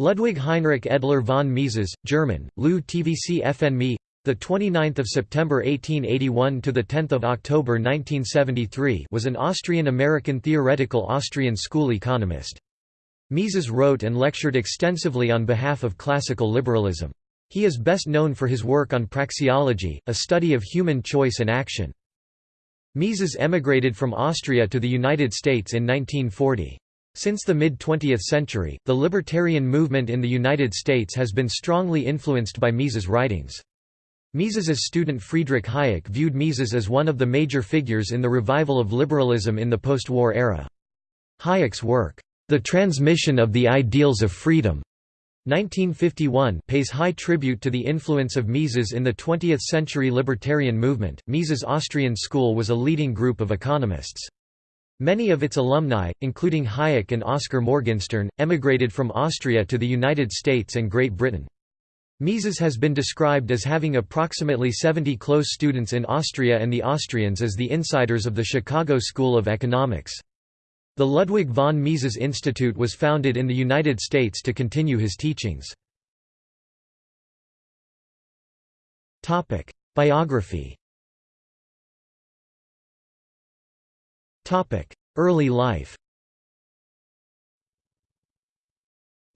Ludwig Heinrich Edler von Mises, German, Lou TVC FN the 29th of September 1881 to the 10th of October 1973 was an Austrian-American theoretical Austrian school economist. Mises wrote and lectured extensively on behalf of classical liberalism. He is best known for his work on praxeology, a study of human choice and action. Mises emigrated from Austria to the United States in 1940. Since the mid-20th century, the libertarian movement in the United States has been strongly influenced by Mises' writings. Mises's student Friedrich Hayek viewed Mises as one of the major figures in the revival of liberalism in the post-war era. Hayek's work, The Transmission of the Ideals of Freedom, 1951 pays high tribute to the influence of Mises in the 20th-century libertarian movement. Mises Austrian School was a leading group of economists. Many of its alumni, including Hayek and Oskar Morgenstern, emigrated from Austria to the United States and Great Britain. Mises has been described as having approximately 70 close students in Austria and the Austrians as the insiders of the Chicago School of Economics. The Ludwig von Mises Institute was founded in the United States to continue his teachings. Biography Early life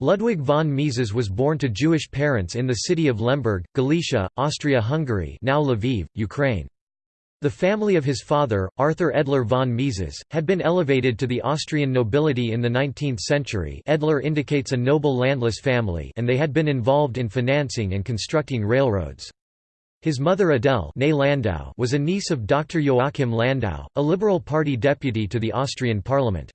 Ludwig von Mises was born to Jewish parents in the city of Lemberg, Galicia, Austria-Hungary now Lviv, Ukraine. The family of his father, Arthur Edler von Mises, had been elevated to the Austrian nobility in the 19th century Edler indicates a noble landless family and they had been involved in financing and constructing railroads. His mother Adele Landau was a niece of Dr. Joachim Landau, a Liberal Party deputy to the Austrian parliament.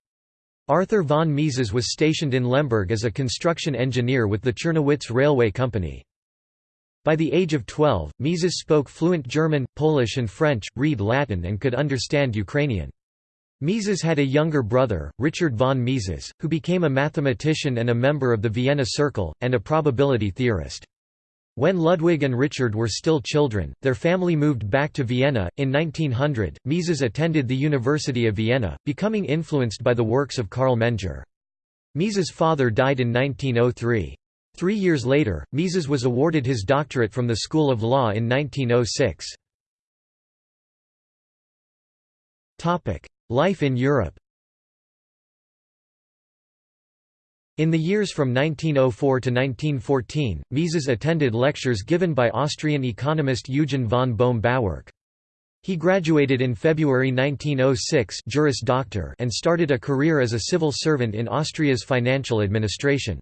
Arthur von Mises was stationed in Lemberg as a construction engineer with the Czernowitz Railway Company. By the age of 12, Mises spoke fluent German, Polish and French, read Latin and could understand Ukrainian. Mises had a younger brother, Richard von Mises, who became a mathematician and a member of the Vienna Circle, and a probability theorist. When Ludwig and Richard were still children, their family moved back to Vienna. In 1900, Mises attended the University of Vienna, becoming influenced by the works of Carl Menger. Mises' father died in 1903. Three years later, Mises was awarded his doctorate from the School of Law in 1906. Life in Europe In the years from 1904 to 1914, Mises attended lectures given by Austrian economist Eugen von Bohm-Bawerk. He graduated in February 1906 Juris Doctor and started a career as a civil servant in Austria's financial administration.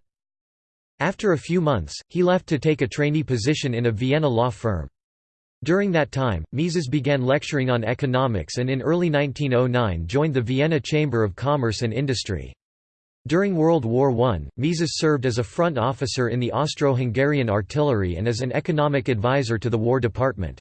After a few months, he left to take a trainee position in a Vienna law firm. During that time, Mises began lecturing on economics and in early 1909 joined the Vienna Chamber of Commerce and Industry. During World War I, Mises served as a front officer in the Austro-Hungarian artillery and as an economic advisor to the War Department.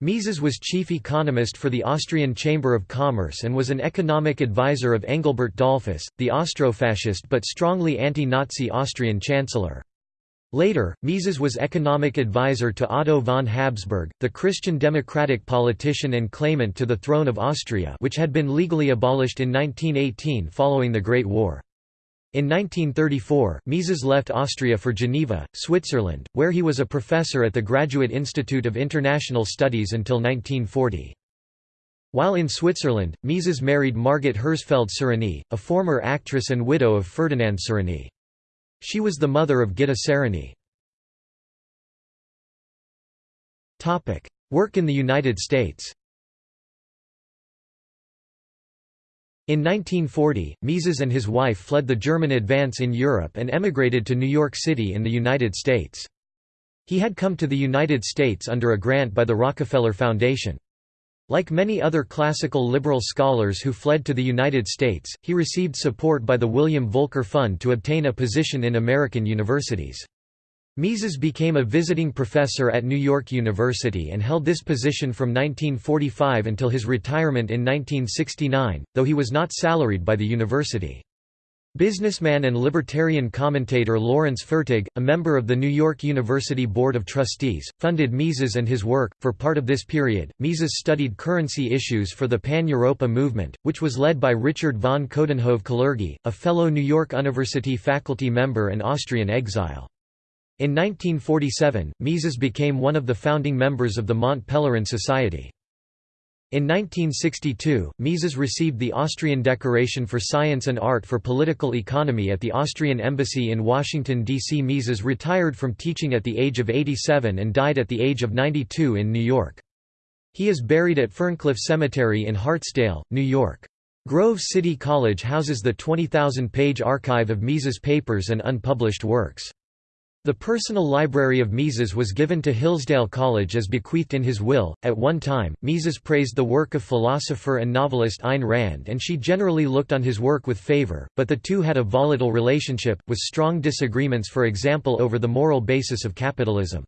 Mises was chief economist for the Austrian Chamber of Commerce and was an economic advisor of Engelbert Dollfuss, the Austrofascist but strongly anti-Nazi Austrian chancellor. Later, Mises was economic advisor to Otto von Habsburg, the Christian democratic politician and claimant to the throne of Austria which had been legally abolished in 1918 following the Great War. In 1934, Mises left Austria for Geneva, Switzerland, where he was a professor at the Graduate Institute of International Studies until 1940. While in Switzerland, Mises married Margit Herzfeld Sereny, a former actress and widow of Ferdinand Sereny. She was the mother of Gitta Sereny. Work in the United States In 1940, Mises and his wife fled the German advance in Europe and emigrated to New York City in the United States. He had come to the United States under a grant by the Rockefeller Foundation. Like many other classical liberal scholars who fled to the United States, he received support by the William Volker Fund to obtain a position in American universities. Mises became a visiting professor at New York University and held this position from 1945 until his retirement in 1969, though he was not salaried by the university. Businessman and libertarian commentator Lawrence Fertig, a member of the New York University Board of Trustees, funded Mises and his work. For part of this period, Mises studied currency issues for the Pan-Europa movement, which was led by Richard von Coudenhove-Kalergi, a fellow New York University faculty member and Austrian exile. In 1947, Mises became one of the founding members of the Mont Pelerin Society. In 1962, Mises received the Austrian Decoration for Science and Art for Political Economy at the Austrian Embassy in Washington, D.C. Mises retired from teaching at the age of 87 and died at the age of 92 in New York. He is buried at Ferncliff Cemetery in Hartsdale, New York. Grove City College houses the 20,000-page archive of Mises papers and unpublished works. The personal library of Mises was given to Hillsdale College as bequeathed in his will. At one time, Mises praised the work of philosopher and novelist Ayn Rand, and she generally looked on his work with favor, but the two had a volatile relationship, with strong disagreements, for example, over the moral basis of capitalism.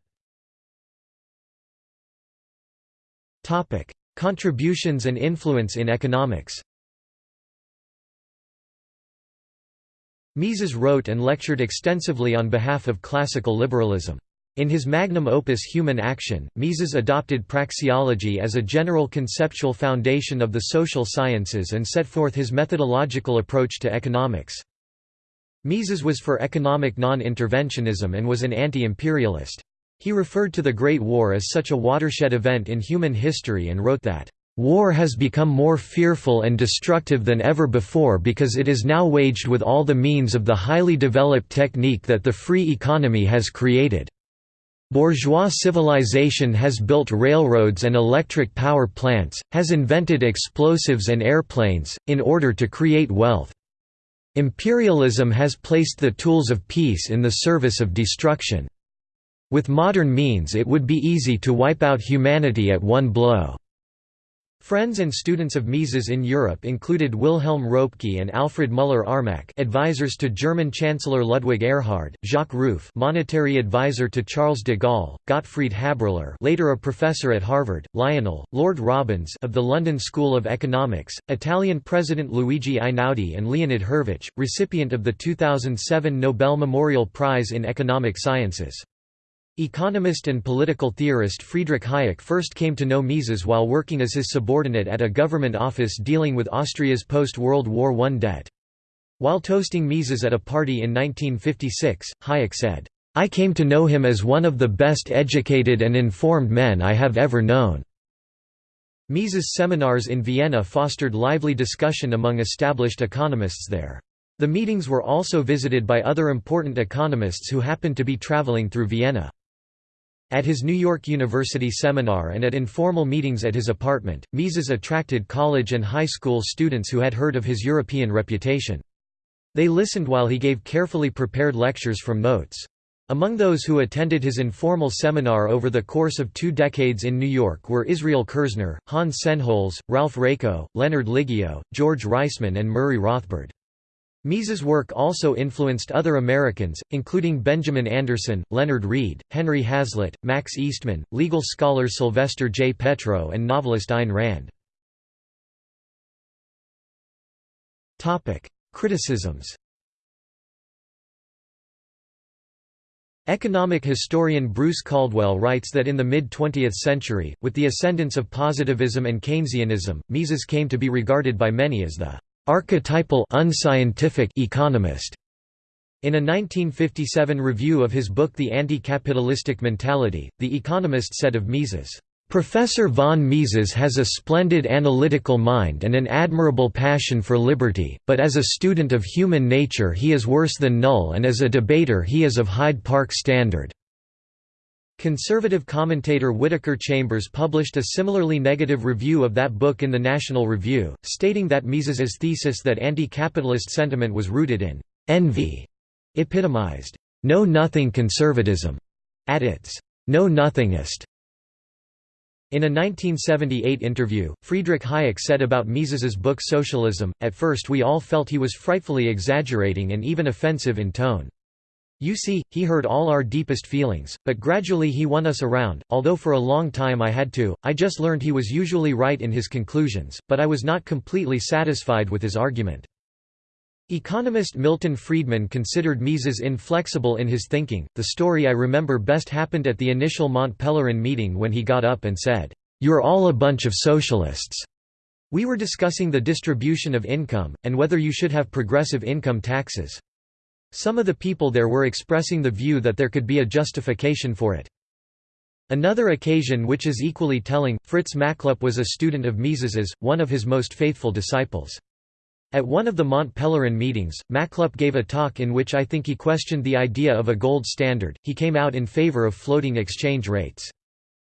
Contributions and influence in economics Mises wrote and lectured extensively on behalf of classical liberalism. In his magnum opus Human Action, Mises adopted praxeology as a general conceptual foundation of the social sciences and set forth his methodological approach to economics. Mises was for economic non-interventionism and was an anti-imperialist. He referred to the Great War as such a watershed event in human history and wrote that War has become more fearful and destructive than ever before because it is now waged with all the means of the highly developed technique that the free economy has created. Bourgeois civilization has built railroads and electric power plants, has invented explosives and airplanes, in order to create wealth. Imperialism has placed the tools of peace in the service of destruction. With modern means it would be easy to wipe out humanity at one blow. Friends and students of Mises in Europe included Wilhelm Röpke and Alfred Müller-Armack advisors to German Chancellor Ludwig Erhard, Jacques Rueff monetary advisor to Charles de Gaulle, Gottfried Haberler later a professor at Harvard, Lionel, Lord Robbins of the London School of Economics, Italian President Luigi Einaudi and Leonid Hurwicz, recipient of the 2007 Nobel Memorial Prize in Economic Sciences. Economist and political theorist Friedrich Hayek first came to know Mises while working as his subordinate at a government office dealing with Austria's post-World War I debt. While toasting Mises at a party in 1956, Hayek said, "'I came to know him as one of the best educated and informed men I have ever known.'" Mises' seminars in Vienna fostered lively discussion among established economists there. The meetings were also visited by other important economists who happened to be traveling through Vienna. At his New York University seminar and at informal meetings at his apartment, Mises attracted college and high school students who had heard of his European reputation. They listened while he gave carefully prepared lectures from notes. Among those who attended his informal seminar over the course of two decades in New York were Israel Kirzner, Hans Sennholz, Ralph Raico, Leonard Liggio, George Reisman and Murray Rothbard. Mises' work also influenced other Americans, including Benjamin Anderson, Leonard Read, Henry Hazlitt, Max Eastman, legal scholar Sylvester J. Petro and novelist Ayn Rand. Criticisms Economic historian Bruce Caldwell writes that in the mid-20th century, with the ascendance of positivism and Keynesianism, Mises came to be regarded by many as the archetypal unscientific economist. In a 1957 review of his book The Anti-Capitalistic Mentality, The Economist said of Mises, "...Professor von Mises has a splendid analytical mind and an admirable passion for liberty, but as a student of human nature he is worse than null and as a debater he is of Hyde Park standard." Conservative commentator Whittaker Chambers published a similarly negative review of that book in the National Review, stating that Mises's thesis that anti-capitalist sentiment was rooted in «envy» epitomized «know-nothing conservatism» at its «know-nothingest». In a 1978 interview, Friedrich Hayek said about Mises's book Socialism, at first we all felt he was frightfully exaggerating and even offensive in tone. You see, he heard all our deepest feelings, but gradually he won us around, although for a long time I had to, I just learned he was usually right in his conclusions, but I was not completely satisfied with his argument. Economist Milton Friedman considered Mises inflexible in his thinking. The story I remember best happened at the initial Mont Pelerin meeting when he got up and said, You're all a bunch of socialists. We were discussing the distribution of income, and whether you should have progressive income taxes. Some of the people there were expressing the view that there could be a justification for it. Another occasion which is equally telling, Fritz Machlup was a student of Mises's, one of his most faithful disciples. At one of the Mont Pelerin meetings, Machlup gave a talk in which I think he questioned the idea of a gold standard, he came out in favor of floating exchange rates.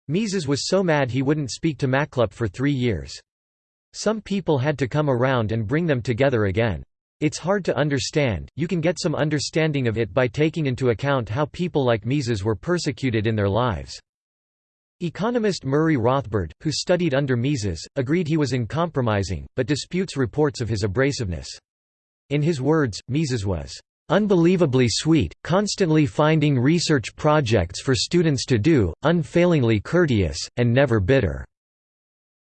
Mises was so mad he wouldn't speak to Machlup for three years. Some people had to come around and bring them together again. It's hard to understand, you can get some understanding of it by taking into account how people like Mises were persecuted in their lives. Economist Murray Rothbard, who studied under Mises, agreed he was uncompromising, but disputes reports of his abrasiveness. In his words, Mises was unbelievably sweet, constantly finding research projects for students to do, unfailingly courteous, and never bitter."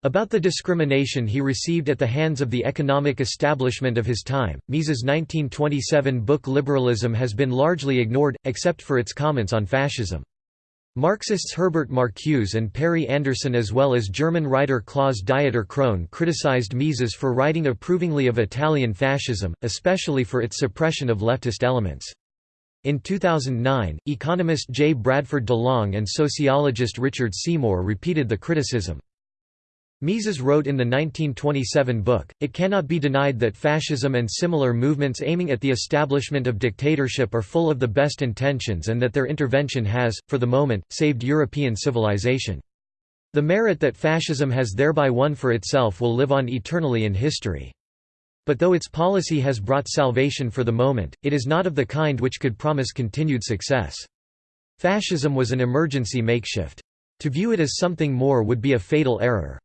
About the discrimination he received at the hands of the economic establishment of his time, Mises' 1927 book Liberalism has been largely ignored, except for its comments on fascism. Marxists Herbert Marcuse and Perry Anderson as well as German writer Klaus Dieter Krohn criticized Mises for writing approvingly of Italian fascism, especially for its suppression of leftist elements. In 2009, economist J. Bradford DeLong and sociologist Richard Seymour repeated the criticism. Mises wrote in the 1927 book, It cannot be denied that fascism and similar movements aiming at the establishment of dictatorship are full of the best intentions and that their intervention has, for the moment, saved European civilization. The merit that fascism has thereby won for itself will live on eternally in history. But though its policy has brought salvation for the moment, it is not of the kind which could promise continued success. Fascism was an emergency makeshift. To view it as something more would be a fatal error.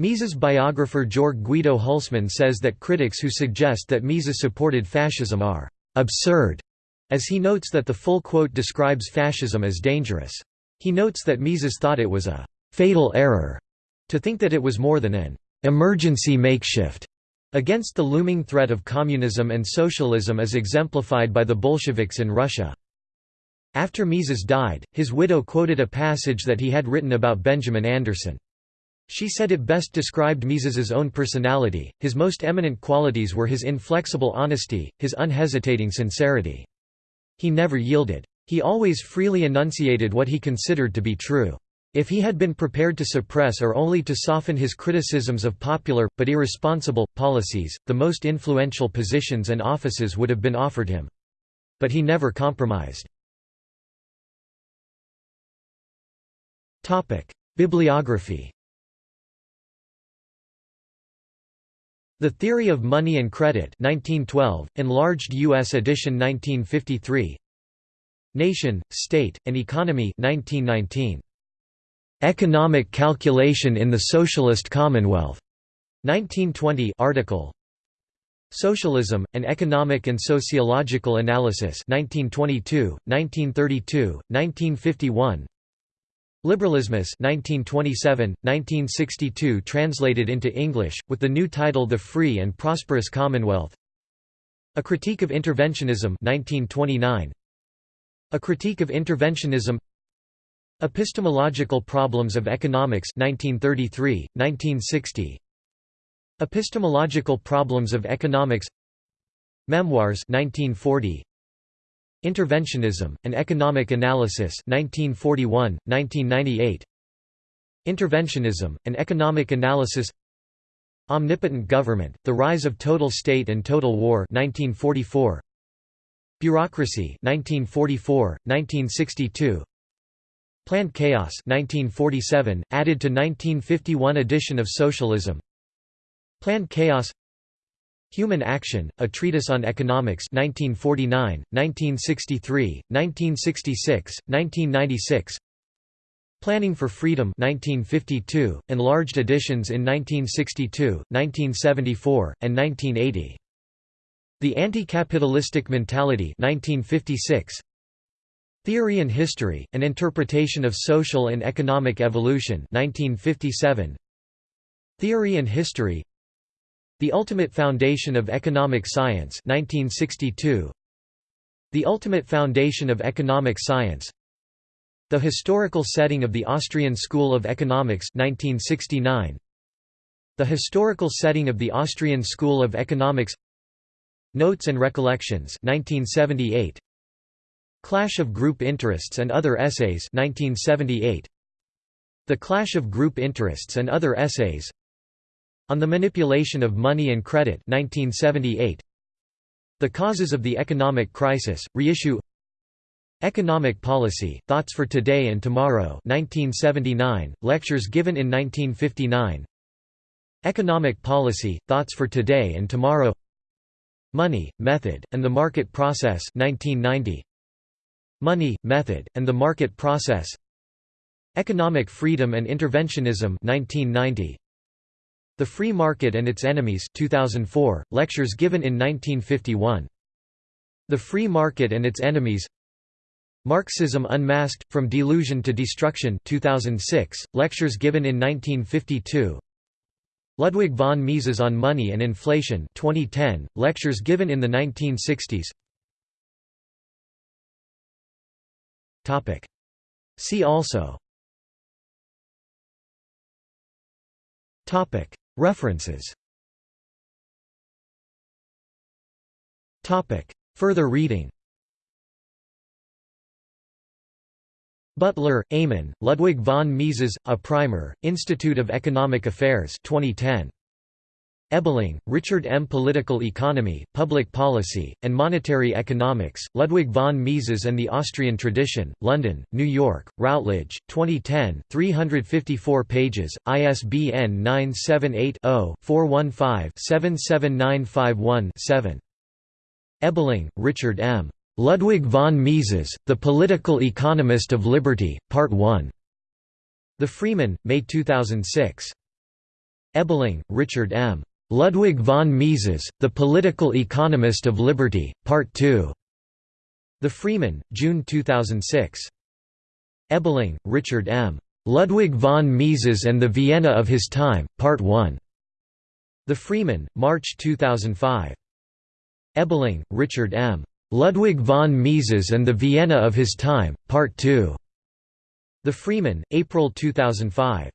Mises biographer Georg Guido Hülsmann says that critics who suggest that Mises supported fascism are «absurd», as he notes that the full quote describes fascism as dangerous. He notes that Mises thought it was a «fatal error» to think that it was more than an «emergency makeshift» against the looming threat of communism and socialism as exemplified by the Bolsheviks in Russia. After Mises died, his widow quoted a passage that he had written about Benjamin Anderson. She said it best described Mises's own personality, his most eminent qualities were his inflexible honesty, his unhesitating sincerity. He never yielded. He always freely enunciated what he considered to be true. If he had been prepared to suppress or only to soften his criticisms of popular, but irresponsible, policies, the most influential positions and offices would have been offered him. But he never compromised. Bibliography The Theory of Money and Credit 1912, enlarged U.S. edition 1953 Nation, State, and Economy 1919. Economic Calculation in the Socialist Commonwealth. 1920 article Socialism, An Economic and Sociological Analysis 1922, 1932, 1951 Liberalismus 1927, 1962 translated into English, with the new title The Free and Prosperous Commonwealth. A Critique of Interventionism 1929. A Critique of Interventionism. Epistemological Problems of Economics 1933, 1960 Epistemological Problems of Economics. Memoirs 1940 Interventionism, An Economic Analysis 1941, 1998 Interventionism, An Economic Analysis. Omnipotent Government, The Rise of Total State and Total War 1944 Bureaucracy 1944, 1962 Planned Chaos 1947, added to 1951 edition of Socialism. Planned Chaos Human Action, A Treatise on Economics 1949, 1963, 1966, 1996 Planning for Freedom 1952, enlarged editions in 1962, 1974, and 1980. The Anti-Capitalistic Mentality 1956. Theory and History, An Interpretation of Social and Economic Evolution 1957. Theory and History The Ultimate Foundation of Economic Science 1962. The Ultimate Foundation of Economic Science The Historical Setting of the Austrian School of Economics 1969. The Historical Setting of the Austrian School of Economics Notes and Recollections 1978. Clash of Group Interests and Other Essays 1978. The Clash of Group Interests and Other Essays on the Manipulation of Money and Credit 1978. The Causes of the Economic Crisis, reissue Economic Policy, Thoughts for Today and Tomorrow 1979, lectures given in 1959 Economic Policy, Thoughts for Today and Tomorrow Money, Method, and the Market Process 1990. Money, Method, and the Market Process Economic Freedom and Interventionism 1990. The Free Market and Its Enemies 2004, lectures given in 1951. The Free Market and Its Enemies. Marxism Unmasked, From Delusion to Destruction 2006, lectures given in 1952 Ludwig von Mises on Money and Inflation 2010, lectures given in the 1960s See also References. Further reading. Butler, Eamon, Ludwig von Mises, A Primer, Institute of Economic Affairs 2010. Ebeling, Richard M. Political Economy, Public Policy, and Monetary Economics, Ludwig von Mises and the Austrian Tradition, London, New York, Routledge, 2010 354 pages, ISBN 978-0-415-77951-7. Ebeling, Richard M. Ludwig von Mises, The Political Economist of Liberty, Part 1. The Freeman, May 2006. Ebeling, Richard M. Ludwig von Mises, The Political Economist of Liberty, Part 2. The Freeman, June 2006. Ebeling, Richard M. Ludwig von Mises and the Vienna of His Time, Part 1. The Freeman, March 2005. Ebeling, Richard M. Ludwig von Mises and the Vienna of His Time, Part 2. The Freeman, April 2005.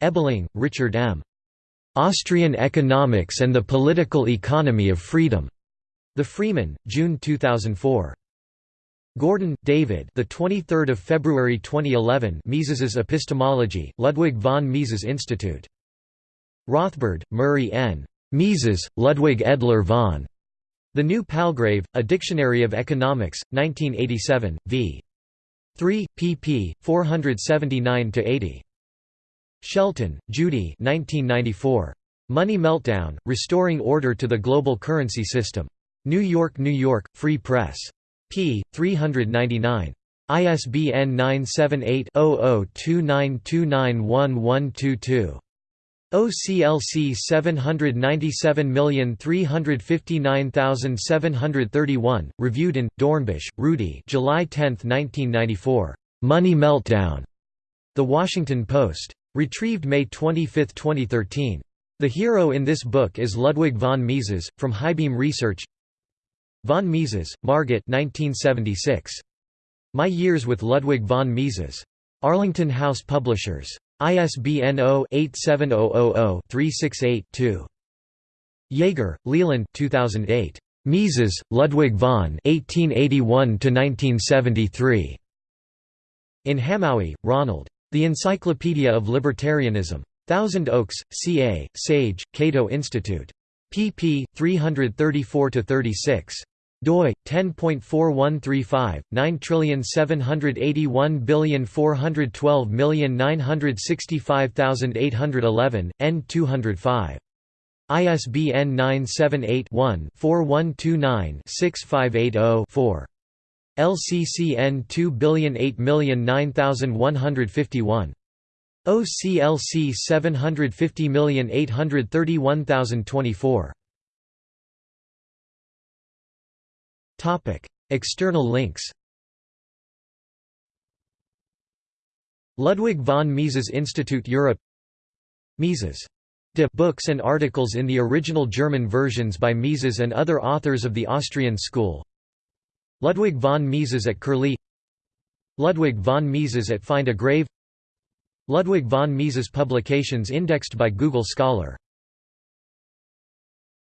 Ebeling, Richard M. Austrian Economics and the Political Economy of Freedom. The Freeman, June 2004. Gordon, David. The 23rd of February 2011. Mises's Epistemology, Ludwig von Mises Institute. Rothbard, Murray N. Mises, Ludwig Edler von. The New Palgrave, A Dictionary of Economics, 1987, v. 3, pp. 479–80. Shelton, Judy 1994. Money Meltdown, Restoring Order to the Global Currency System. New York, New York, Free Press. p. 399. ISBN 978-0029291122. OCLC 797359731, reviewed in, Dornbusch, Rudy July 10, 1994. Money Meltdown. The Washington Post. Retrieved May 25, 2013. The hero in this book is Ludwig von Mises, from Highbeam Research Von Mises, Margit 1976. My Years with Ludwig von Mises. Arlington House Publishers. ISBN 0-87000-368-2. Yeager, Leland 2008. Mises, Ludwig von 1881–1973. In Hamowy, Ronald. The Encyclopedia of Libertarianism. Thousand Oaks, CA, Sage, Cato Institute. pp. 334–36 doi 10.4135 9781412965811 n 205 ISBN 978-1-4129-6580-4. LCCN 2008009151. OCLC 750831024. Topic: External links. Ludwig von Mises Institute Europe Mises De books and articles in the original German versions by Mises and other authors of the Austrian school Ludwig von Mises at Curlie. Ludwig von Mises at Find a Grave. Ludwig von Mises publications indexed by Google Scholar